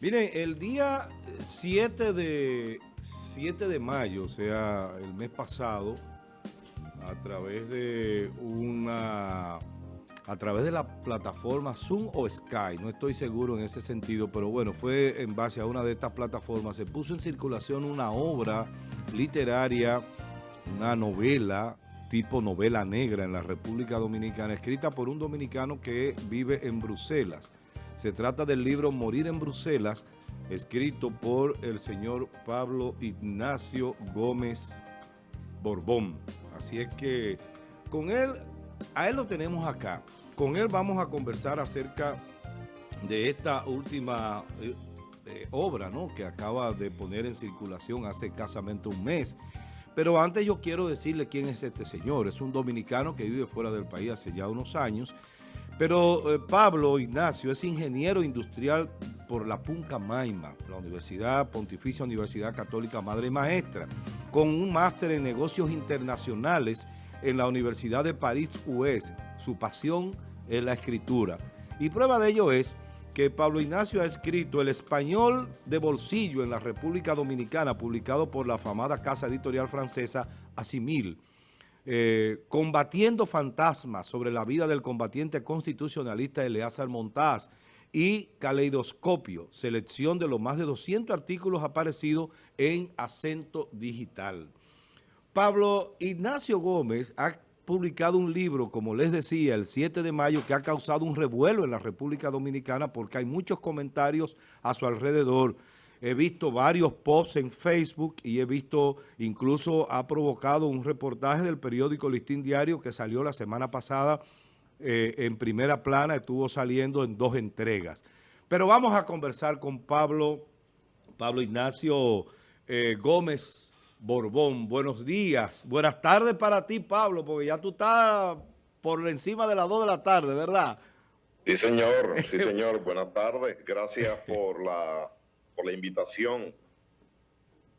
Miren, el día 7 de, 7 de mayo, o sea, el mes pasado, a través de una a través de la plataforma Zoom o Sky, no estoy seguro en ese sentido, pero bueno, fue en base a una de estas plataformas, se puso en circulación una obra literaria, una novela, tipo novela negra en la República Dominicana, escrita por un dominicano que vive en Bruselas. Se trata del libro Morir en Bruselas, escrito por el señor Pablo Ignacio Gómez Borbón. Así es que con él, a él lo tenemos acá. Con él vamos a conversar acerca de esta última eh, eh, obra ¿no? que acaba de poner en circulación hace escasamente un mes. Pero antes yo quiero decirle quién es este señor. Es un dominicano que vive fuera del país hace ya unos años pero eh, Pablo Ignacio es ingeniero industrial por la Punca Maima, la Universidad Pontificia Universidad Católica Madre y Maestra, con un máster en negocios internacionales en la Universidad de París UES. Su pasión es la escritura. Y prueba de ello es que Pablo Ignacio ha escrito El Español de Bolsillo en la República Dominicana, publicado por la afamada casa editorial francesa Asimil. Eh, combatiendo fantasmas sobre la vida del combatiente constitucionalista Eleazar Montaz y Caleidoscopio, selección de los más de 200 artículos aparecidos en Acento Digital. Pablo Ignacio Gómez ha publicado un libro, como les decía, el 7 de mayo, que ha causado un revuelo en la República Dominicana porque hay muchos comentarios a su alrededor he visto varios posts en Facebook y he visto, incluso ha provocado un reportaje del periódico Listín Diario que salió la semana pasada eh, en primera plana, estuvo saliendo en dos entregas. Pero vamos a conversar con Pablo, Pablo Ignacio eh, Gómez Borbón. Buenos días, buenas tardes para ti, Pablo, porque ya tú estás por encima de las dos de la tarde, ¿verdad? Sí, señor, sí, señor. buenas tardes. Gracias por la la invitación.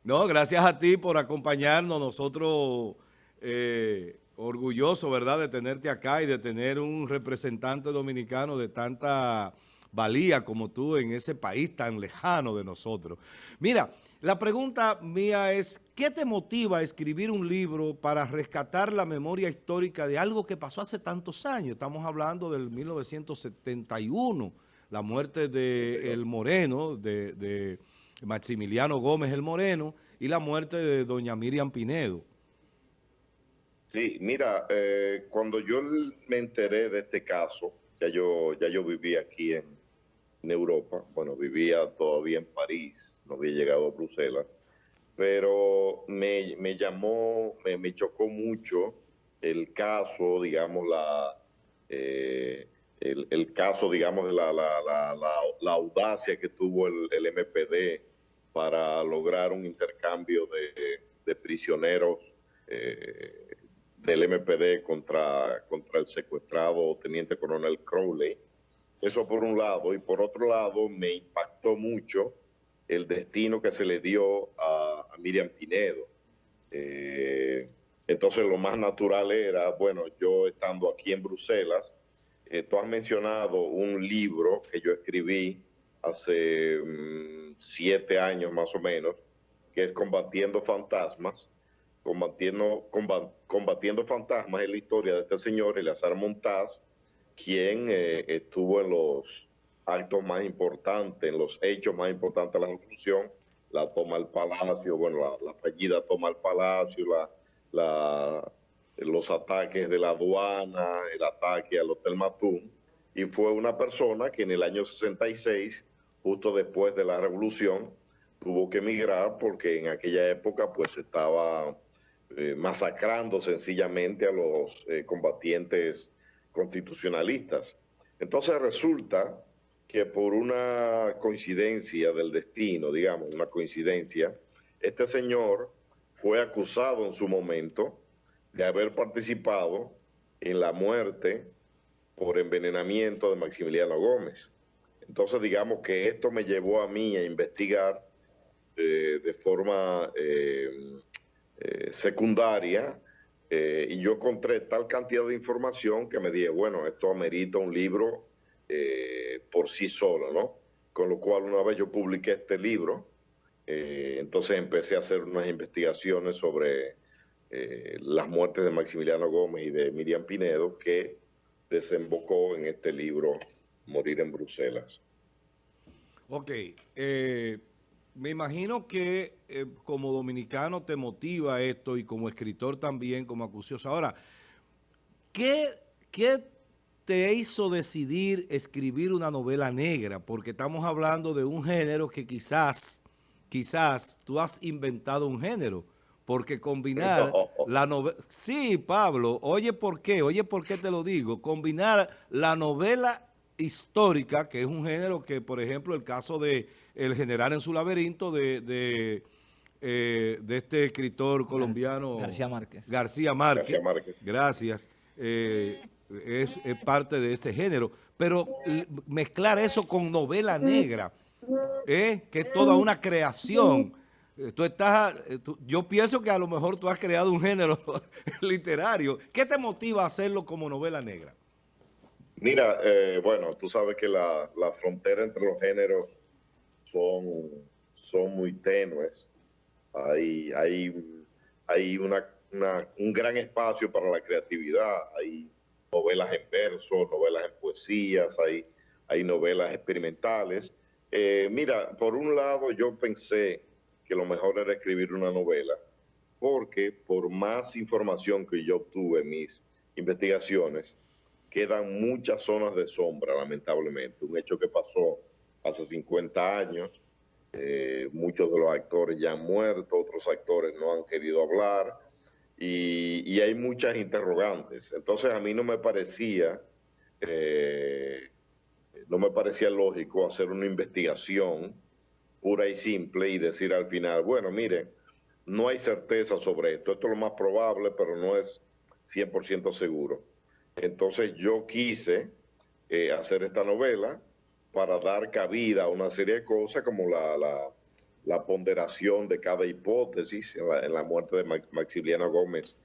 No, gracias a ti por acompañarnos. Nosotros eh, orgullosos, ¿verdad?, de tenerte acá y de tener un representante dominicano de tanta valía como tú en ese país tan lejano de nosotros. Mira, la pregunta mía es, ¿qué te motiva a escribir un libro para rescatar la memoria histórica de algo que pasó hace tantos años? Estamos hablando del 1971, la muerte de El Moreno, de, Maximiliano Gómez El Moreno, y la muerte de doña Miriam Pinedo. Sí, mira, eh, cuando yo me enteré de este caso, ya yo, ya yo vivía aquí en, Europa, bueno, vivía todavía en París, no había llegado a Bruselas, pero me, llamó, me, chocó mucho el caso, digamos, la... Eh, el, caso, digamos, de la, la, audacia que tuvo el, MPD para lograr un intercambio de, prisioneros eh, del MPD contra, contra el secuestrado teniente coronel Crowley. Eso por un lado. Y por otro lado, me impactó mucho el destino que se le dio a, Miriam Pinedo. Eh, entonces lo más natural era, bueno, yo estando aquí en Bruselas, eh, tú has mencionado un libro que yo escribí hace mm, siete años más o menos, que es Combatiendo Fantasmas. Combatiendo, combatiendo Fantasmas es la historia de este señor, Eleazar Montaz, quien eh, estuvo en los actos más importantes, en los hechos más importantes de la revolución, la toma del palacio, bueno, la, fallida toma del palacio, la, la los ataques de la aduana, el ataque al Hotel Matún, y fue una persona que en el año 66, justo después de la revolución, tuvo que emigrar porque en aquella época pues estaba eh, masacrando sencillamente a los eh, combatientes constitucionalistas. Entonces resulta que por una coincidencia del destino, digamos, una coincidencia, este señor fue acusado en su momento de haber participado en la muerte por envenenamiento de Maximiliano Gómez. Entonces, digamos que esto me llevó a mí a investigar eh, de forma eh, eh, secundaria y yo encontré tal cantidad de información que me dije, bueno, esto amerita un libro por sí solo, ¿no? con lo cual una vez yo publiqué este libro, eh, entonces empecé a hacer unas investigaciones sobre eh, las muertes de Maximiliano Gómez y de Miriam Pinedo, que desembocó en este libro, Morir en Bruselas. Ok, eh, me imagino que como dominicano te motiva esto y como escritor también, como acucioso. Ahora, ¿qué, qué te hizo decidir escribir una novela negra? Porque estamos hablando de un género que quizás, quizás tú has inventado un género. Porque combinar la novela... Sí, Pablo, oye por qué, oye por qué te lo digo. Combinar la novela histórica, que es un género que, por ejemplo, el caso de El General en su laberinto de, de, eh, este escritor colombiano... García Márquez. García Márquez. García Márquez. Gracias. Eh, es, parte de ese género. Pero mezclar eso con novela negra, ¿eh? que es toda una creación. Eh, tú estás, eh, yo pienso que a lo mejor tú has creado un género literario. ¿Qué te motiva a hacerlo como novela negra? Mira, bueno, tú sabes que la, la, frontera entre los géneros son, son muy tenues. Hay, hay, hay una, un gran espacio para la creatividad. Hay novelas en verso, novelas en poesías, hay, hay novelas experimentales. Eh, mira, por un lado yo pensé que lo mejor era escribir una novela, porque por más información que yo obtuve en mis investigaciones, quedan muchas zonas de sombra, lamentablemente. Un hecho que pasó hace 50 años, eh, muchos de los actores ya han muerto, otros actores no han querido hablar, y, hay muchas interrogantes. Entonces a mí no me parecía, eh, no me parecía lógico hacer una investigación pura y simple y decir al final, bueno, miren, no hay certeza sobre esto, esto es lo más probable, pero no es 100% seguro. Entonces yo quise eh, hacer esta novela para dar cabida a una serie de cosas como la la ponderación de cada hipótesis. En la, muerte de Maximiliano Gómez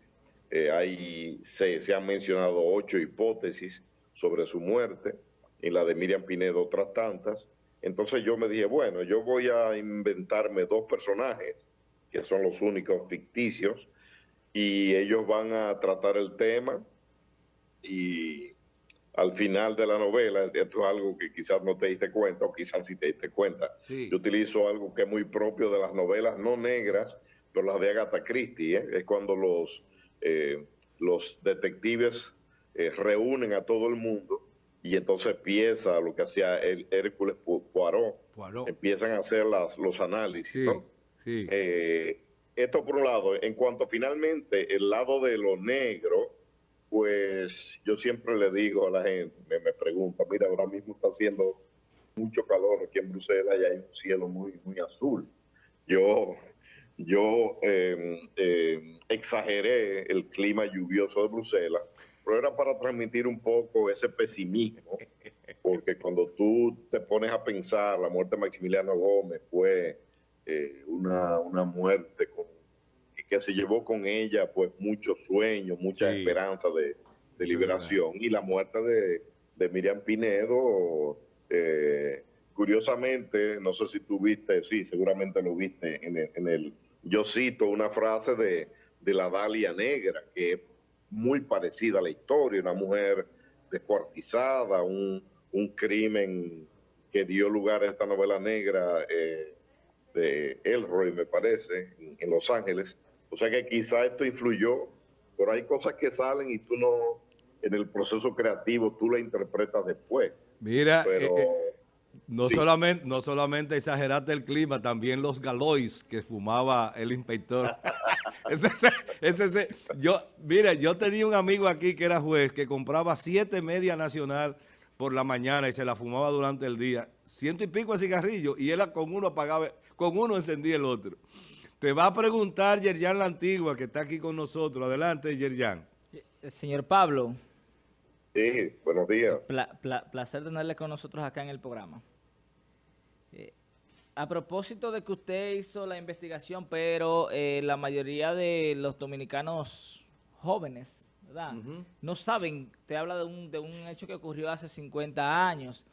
eh, hay, se, se, han mencionado ocho hipótesis sobre su muerte, en la de Miriam Pinedo otras tantas. Entonces yo me dije, bueno, yo voy a inventarme dos personajes, que son los únicos ficticios, y ellos van a tratar el tema y al final de la novela, esto es algo que quizás no te diste cuenta o quizás sí te diste cuenta. Yo utilizo algo que es muy propio de las novelas no negras, pero las de Agatha Christie, ¿eh? es cuando los, eh, los detectives eh, reúnen a todo el mundo y entonces empieza lo que hacía el Hércules Poirot, empiezan a hacer las, los análisis. esto por un lado, en cuanto finalmente el lado de lo negro, pues yo siempre le digo a la gente, me, me pregunta, mira, ahora mismo está haciendo mucho calor aquí en Bruselas y hay un cielo muy, muy azul. Yo, yo em, exageré el clima lluvioso de Bruselas, pero era para transmitir un poco ese pesimismo, porque cuando tú te pones a pensar, la muerte de Maximiliano Gómez fue eh, una, una muerte con que se llevó con ella pues muchos sueños, mucha esperanza de, liberación y la muerte de, Miriam Pinedo, eh, curiosamente, no sé si tú viste, sí, seguramente lo viste en el, yo cito una frase de, la Dalia Negra, que muy parecida a la historia, una mujer descuartizada, un, crimen que dio lugar a esta novela negra eh, de Elroy, me parece, en Los Ángeles, o sea que quizá esto influyó, pero hay cosas que salen y tú no, en el proceso creativo, tú la interpretas después. Mira, eh, eh, no, solamente, no solamente exageraste el clima, también los galois que fumaba el inspector. ese, ese, yo, mira, yo tenía un amigo aquí que era juez que compraba siete media nacional por la mañana y se la fumaba durante el día. Ciento y pico de cigarrillos y él con uno apagaba, con uno encendía el otro. Te va a preguntar Yerjan La Antigua, que está aquí con nosotros. Adelante, Yerjan. Eh, señor Pablo. Sí, buenos días. placer tenerle con nosotros acá en el programa. A propósito de que usted hizo la investigación, pero eh, la mayoría de los dominicanos jóvenes, ¿verdad? No saben, te habla de un, de un hecho que ocurrió hace 50 años.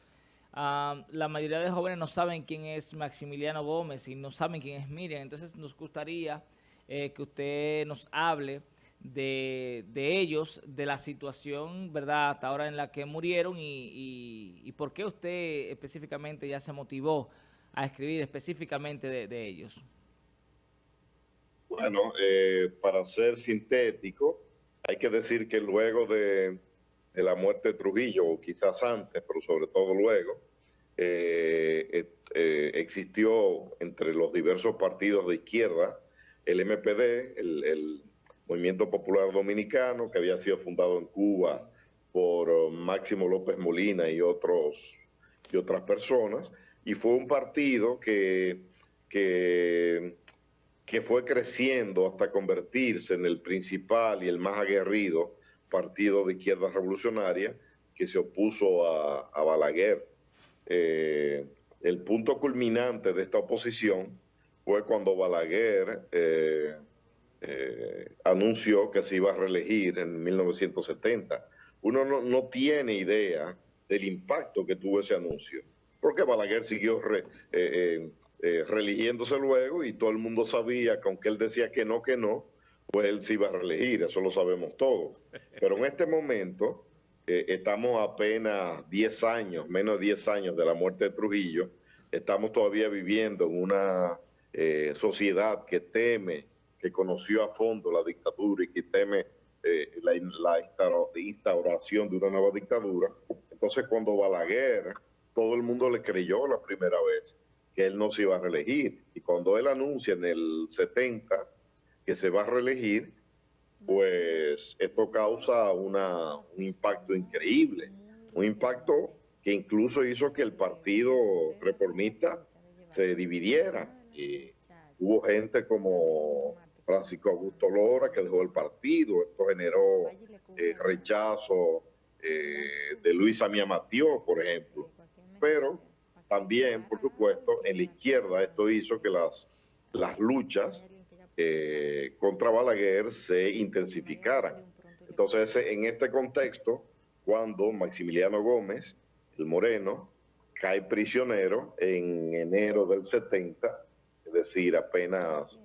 la mayoría de jóvenes no saben quién es Maximiliano Gómez y no saben quién es Miriam. Entonces nos gustaría eh, que usted nos hable de, ellos, de la situación, ¿verdad?, hasta ahora en la que murieron y, por qué usted específicamente ya se motivó a escribir específicamente de, ellos. Bueno, eh, para ser sintético, hay que decir que luego de la muerte de Trujillo, o quizás antes, pero sobre todo luego, eh, eh, existió entre los diversos partidos de izquierda el MPD, el, Movimiento Popular Dominicano, que había sido fundado en Cuba por uh, Máximo López Molina y, otros, y otras personas, y fue un partido que, que, fue creciendo hasta convertirse en el principal y el más aguerrido partido de izquierda revolucionaria que se opuso a, Balaguer. Eh, el punto culminante de esta oposición fue cuando Balaguer eh, eh, anunció que se iba a reelegir en 1970. Uno no, no, tiene idea del impacto que tuvo ese anuncio, porque Balaguer siguió re, religiéndose luego y todo el mundo sabía que aunque él decía que no, que no, pues él se iba a reelegir, eso lo sabemos todos. Pero en este momento eh, estamos apenas 10 años, menos de 10 años de la muerte de Trujillo, estamos todavía viviendo en una eh, sociedad que teme, que conoció a fondo la dictadura y que teme eh, la, instauración de una nueva dictadura. Entonces cuando Balaguer, todo el mundo le creyó la primera vez que él no se iba a reelegir. Y cuando él anuncia en el 70 que se va a reelegir, pues esto causa una, un impacto increíble, un impacto que incluso hizo que el partido reformista se dividiera. Y hubo gente como Francisco Augusto Lora que dejó el partido, esto generó eh, rechazo eh, de Luisa Mía por ejemplo. Pero también, por supuesto, en la izquierda esto hizo que las, las luchas eh, contra Balaguer se intensificaran. Entonces, en este contexto, cuando Maximiliano Gómez, el moreno, cae prisionero en enero del 70, es decir, apenas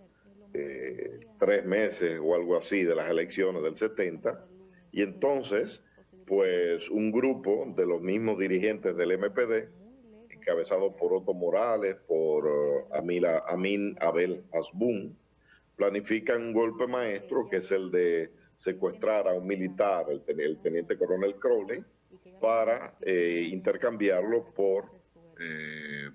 eh, tres meses o algo así de las elecciones del 70, y entonces, pues un grupo de los mismos dirigentes del MPD, encabezado por Otto Morales, por uh, Amin Abel Asbun, planifican un golpe maestro, que es el de secuestrar a un militar, el, teniente coronel Crowley, para eh, intercambiarlo por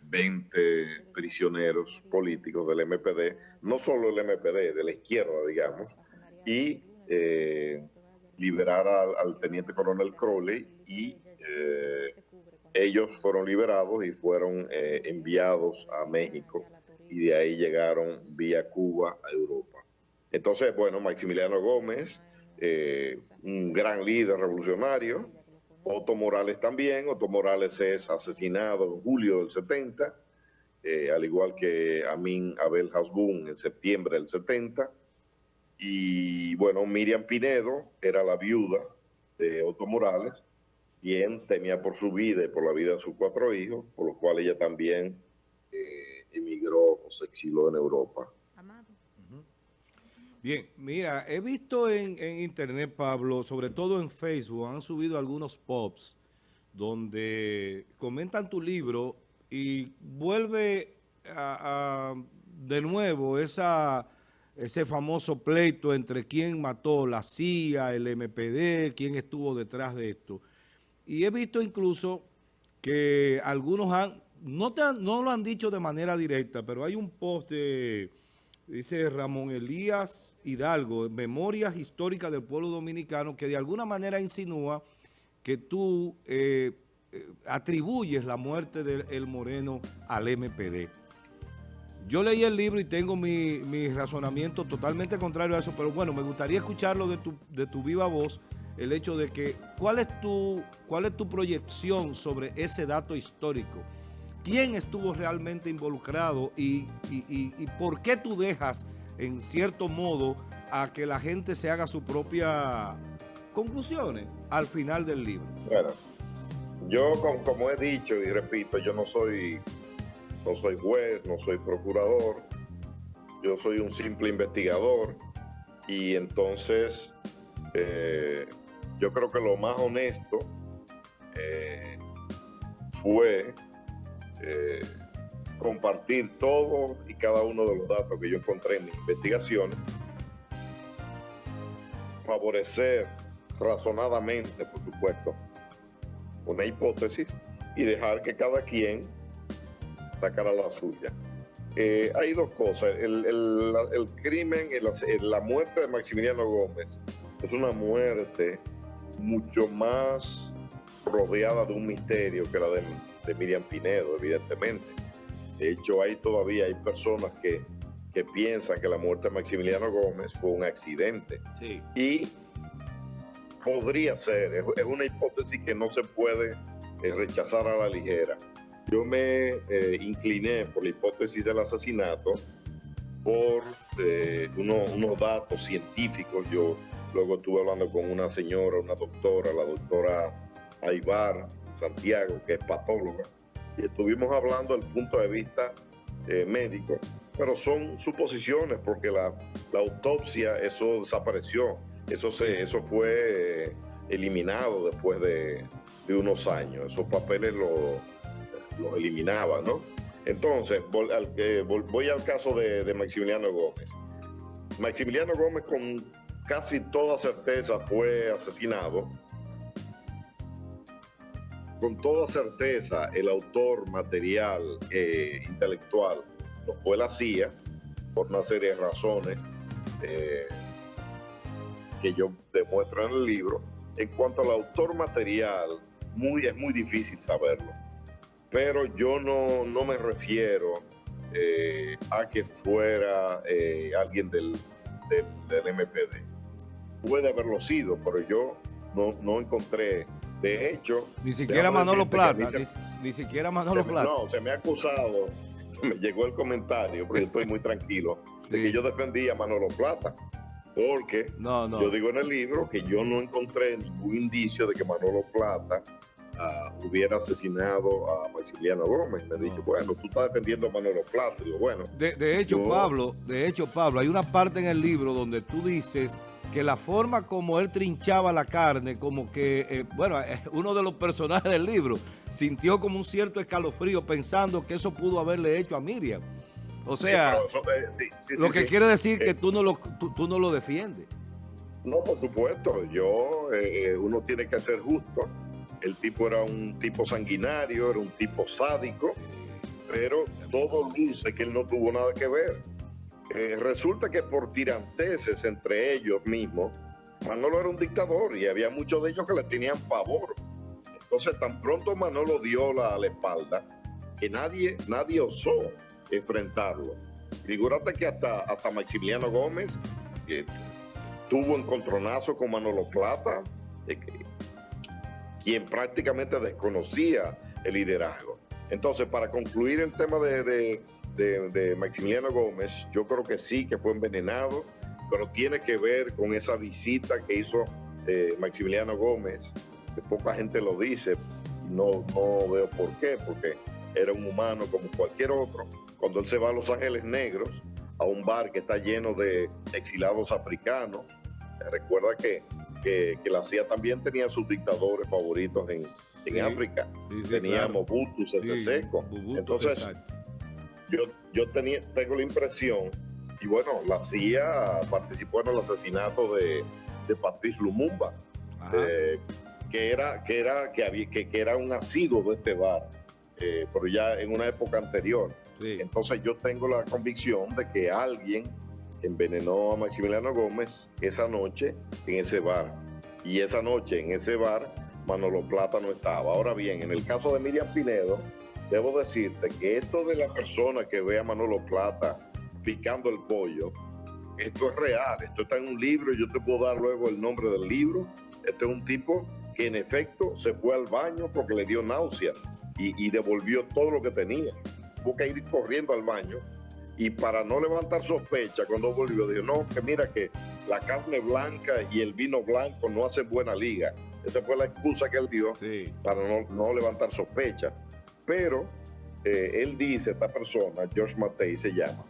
20 eh, prisioneros políticos del MPD, no solo el MPD, de la izquierda, digamos, y eh, liberar al, teniente coronel Crowley y ellos fueron liberados y fueron enviados a México y de ahí llegaron vía Cuba a Europa. Entonces, bueno, Maximiliano Gómez, eh, un gran líder revolucionario, Otto Morales también, Otto Morales es asesinado en julio del 70, eh, al igual que Amin Abel Hasbun en septiembre del 70, y bueno, Miriam Pinedo era la viuda de Otto Morales, quien temía por su vida y por la vida de sus cuatro hijos, por lo cual ella también emigró o se exiló en Europa. Bien, mira, he visto en, internet, Pablo, sobre todo en Facebook, han subido algunos pops donde comentan tu libro y vuelve a, de nuevo esa, ese famoso pleito entre quién mató la CIA, el MPD, quién estuvo detrás de esto. Y he visto incluso que algunos han no, te no lo han dicho de manera directa, pero hay un post de, dice Ramón Elías Hidalgo, Memorias Históricas del Pueblo Dominicano, que de alguna manera insinúa que tú eh, eh, atribuyes la muerte del Moreno al MPD. Yo leí el libro y tengo mi, mi, razonamiento totalmente contrario a eso, pero bueno, me gustaría escucharlo de tu, de tu viva voz, el hecho de que, ¿cuál es tu, cuál es tu proyección sobre ese dato histórico? quién estuvo realmente involucrado y, por qué tú dejas, en cierto modo, a que la gente se haga su propia conclusiones al final del libro. Bueno, yo como, he dicho y repito, yo no soy, no soy juez, no soy procurador, yo soy un simple investigador. Y entonces eh, yo creo que lo más honesto eh, fue eh, compartir todo y cada uno de los datos que yo encontré en mi investigación, favorecer razonadamente, por supuesto, una hipótesis y dejar que cada quien sacara la suya. Eh, hay dos cosas. El, el, crimen, la muerte de Maximiliano Gómez es una muerte mucho más rodeada de un misterio que la de, de Miriam Pinedo, evidentemente. De hecho, hay todavía hay personas que, que piensan que la muerte de Maximiliano Gómez fue un accidente. Sí. Y podría ser, es, una hipótesis que no se puede eh, rechazar a la ligera. Yo me eh, incliné por la hipótesis del asesinato por eh, unos datos científicos. Yo luego estuve hablando con una señora, una doctora, la doctora Aybar Santiago, que es patóloga, y estuvimos hablando del punto de vista médico, pero son suposiciones porque la, la autopsia, eso desapareció eso, se, eso fue eh, eliminado después de, unos años. Esos papeles los eliminaban, ¿no? Entonces, voy al caso de, Maximiliano Gómez. Maximiliano Gómez con casi toda certeza fue asesinado. Con toda certeza el autor material eh, intelectual lo fue la CIA por una serie de razones. Eh, que yo demuestro en el libro. En cuanto al autor material, muy, es muy difícil saberlo. Pero yo no, no me refiero eh, a que fuera eh, alguien del, del, MPD. Puede haberlo sido, pero yo no, no encontré. De hecho... Ni siquiera Manolo Plata. Ni, siquiera Manolo Plata. No, se me ha acusado, me llegó el comentario, porque estoy muy tranquilo, de que yo defendía a Manolo Plata. Porque yo digo en el libro que yo no encontré ningún indicio de que Manolo Plata ah, hubiera asesinado a Maximiliano Gómez. Me dijo, bueno, tú estás defendiendo a Manolo Plata. Digo, bueno. De, hecho, Pablo, de hecho, Pablo, hay una parte en el libro donde tú dices que la forma como él trinchaba la carne, como que, eh, bueno, uno de los personajes del libro sintió como un cierto escalofrío pensando que eso pudo haberle hecho a Miriam. O sea, eh, lo que quiere decir que eh, tú no lo, tú, no lo defiendes. No, por supuesto. Yo, eh, uno tiene que ser justo. El tipo era un tipo sanguinario, era un tipo sádico, pero todo luce que él no tuvo nada que ver. resulta que por tiranteses entre ellos mismos, Manolo era un dictador y había muchos de ellos que le tenían favor. Entonces, tan pronto Manolo dio la, espalda, que nadie, nadie osó enfrentarlo. Figúrate que hasta, Maximiliano Gómez que tuvo encontronazo con Manolo Plata, quien prácticamente desconocía el liderazgo. Entonces, para concluir el tema de, Maximiliano Gómez, yo creo que sí, que fue envenenado, pero tiene que ver con esa visita que hizo eh, Maximiliano Gómez, que poca gente lo dice, no, no veo por qué, porque era un humano como cualquier otro, cuando él se va a Los Ángeles Negros, a un bar que está lleno de exilados africanos. Recuerda que, que, la CIA también tenía sus dictadores favoritos en, en África. tenía Mobutu, Sese Seco. Entonces, yo, yo tenía, tengo la impresión, y bueno, la CIA participó en el asesinato de, de Patrice Lumumba, eh, que, era, que, era, que, había, que, que era un asiduo de este bar, eh, pero ya en una época anterior. Entonces yo tengo la convicción de que alguien envenenó a Maximiliano Gómez esa noche en ese bar. Y esa noche en ese bar Manolo Plata no estaba. Ahora bien, en el caso de Miriam Pinedo, debo decirte que esto de la persona que ve a Manolo Plata picando el pollo, esto es real, esto está en un libro, yo te puedo dar luego el nombre del libro. Este es un tipo que en efecto se fue al baño porque le dio náuseas y, y devolvió todo lo que tenía tuvo que ir corriendo al baño y para no levantar sospecha cuando volvió dijo, no, que mira que la carne blanca y el vino blanco no hacen buena liga. Esa fue la excusa que él dio para no, levantar sospecha. Pero eh, él dice, esta persona, George Matei se llama,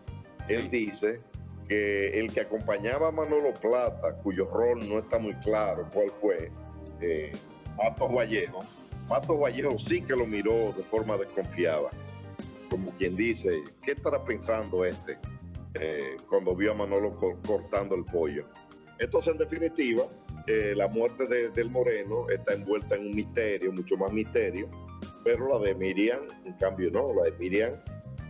él dice que el que acompañaba a Manolo Plata, cuyo rol no está muy claro cuál fue, eh, Matos Vallejo, Matos Vallejo sí que lo miró de forma desconfiada, como quien dice, ¿qué estará pensando este eh, cuando vio a Manolo cortando el pollo? Entonces, en definitiva, eh, la muerte de, del Moreno está envuelta en un misterio, mucho más misterio, pero la de Miriam, en cambio, no, la de Miriam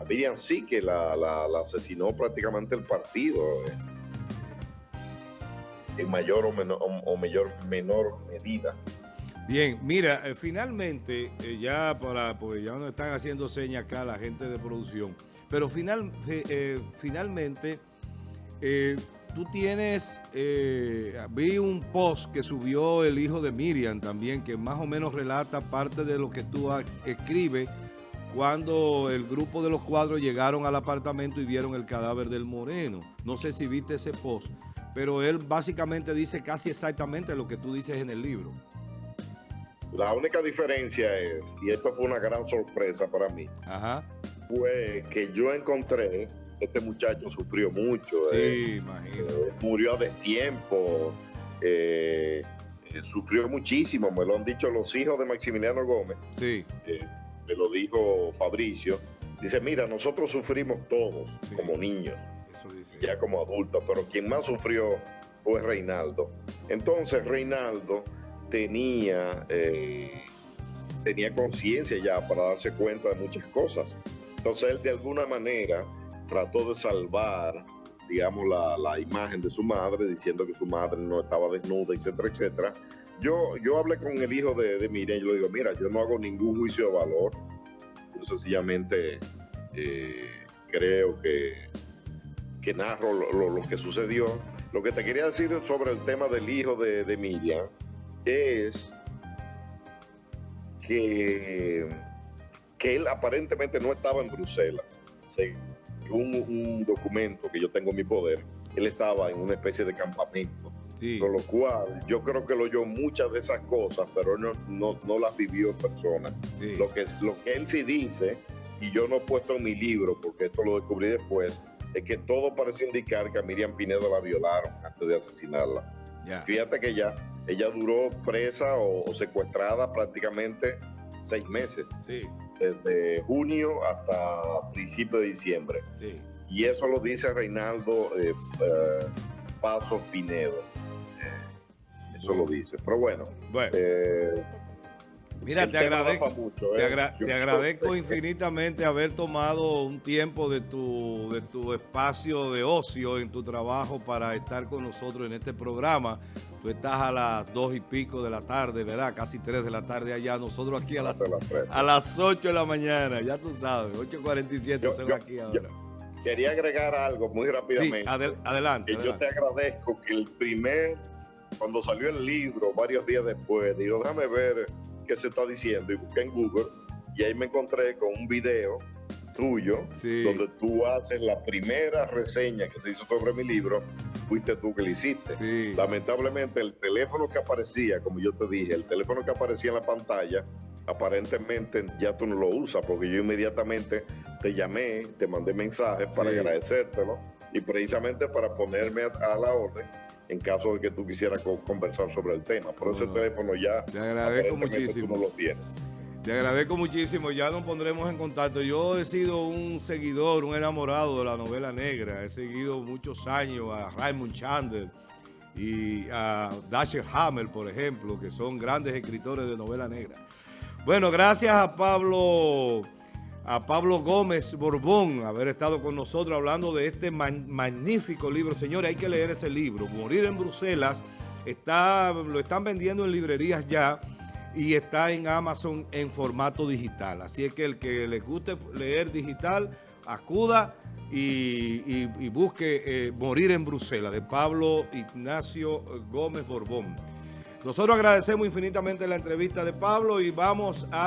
a Miriam sí que la, asesinó prácticamente el partido eh, en mayor o menor, o, mayor, menor medida. Bien, mira, eh, finalmente, eh, ya para, porque ya nos están haciendo señas acá la gente de producción, pero final, finalmente, tú tienes, vi un post que subió el hijo de Miriam también, que más o menos relata parte de lo que tú escribes cuando el grupo de los cuadros llegaron al apartamento y vieron el cadáver del moreno. No sé si viste ese post, pero él básicamente dice casi exactamente lo que tú dices en el libro. La única diferencia es, y esto fue una gran sorpresa para mí, fue que yo encontré, este muchacho sufrió mucho. Sí, eh, imagino. Eh, murió a destiempo, eh, sufrió muchísimo, me lo han dicho los hijos de Maximiliano Gómez. Sí me lo dijo Fabricio, dice, mira, nosotros sufrimos todos como niños, ya como adultos, pero quien más sufrió fue Reinaldo. Entonces Reinaldo tenía, eh, tenía conciencia ya para darse cuenta de muchas cosas. Entonces él de alguna manera trató de salvar, digamos, la, imagen de su madre, diciendo que su madre no estaba desnuda, etcétera, etcétera yo, yo hablé con el hijo de, de Miriam y le digo, mira, yo no hago ningún juicio de valor. Yo sencillamente eh, creo que, que narro lo, que sucedió. Lo que te quería decir sobre el tema del hijo de, de Miriam es que, que él aparentemente no estaba en Bruselas. Según un documento que yo tengo en mi poder, él estaba en una especie de campamento con lo cual, yo creo que lo oyó muchas de esas cosas, pero no, no, no las vivió en persona. Lo, que, lo que él sí dice, y yo no he puesto en mi libro, porque esto lo descubrí después, es que todo parece indicar que a Miriam Pinedo la violaron antes de asesinarla. Fíjate que ella, ella duró presa o, secuestrada prácticamente seis meses. Desde junio hasta principio de diciembre. Y eso lo dice Reinaldo eh, eh, Paso Pinedo eso lo dice. Pero bueno. Eh, Mira, te agradezco, te, ¿eh? agradezco infinitamente haber tomado un tiempo de tu, de tu espacio de ocio en tu trabajo para estar con nosotros en este programa. Tú estás a las dos y pico de la tarde, ¿verdad? Casi tres de la tarde allá. Nosotros aquí a las, a las 8 de la mañana, ya tú sabes, 8.47 son aquí ahora. quería agregar algo muy rápidamente. Sí, adelante. yo te agradezco que el primer cuando salió el libro, varios días después, digo, déjame ver qué se está diciendo y busqué en Google y ahí me encontré con un video tuyo donde tú haces la primera reseña que se hizo sobre mi libro, fuiste tú que lo hiciste. Lamentablemente el teléfono que aparecía, como yo te dije, el teléfono que aparecía en la pantalla, aparentemente ya tú no lo usas porque yo inmediatamente te llamé, te mandé mensajes para agradecértelo y precisamente para ponerme a la orden en caso de que tú quisieras conversar sobre el tema. Por eso el teléfono ya te agradezco muchísimo. no lo tienes. Te agradezco muchísimo, ya nos pondremos en contacto. Yo he sido un seguidor, un enamorado de la novela negra. He seguido muchos años a Raymond Chandler y a Dasher Hammer, por ejemplo, que son grandes escritores de novela negra. Bueno, gracias a Pablo a Pablo Gómez Borbón haber estado con nosotros hablando de este magnífico libro. Señores, hay que leer ese libro. Morir en Bruselas está, lo están vendiendo en librerías ya y está en Amazon en formato digital. Así es que el que les guste leer digital, acuda y, busque eh, Morir en Bruselas de Pablo Ignacio Gómez Borbón. Nosotros agradecemos infinitamente la entrevista de Pablo y vamos a...